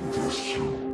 this you.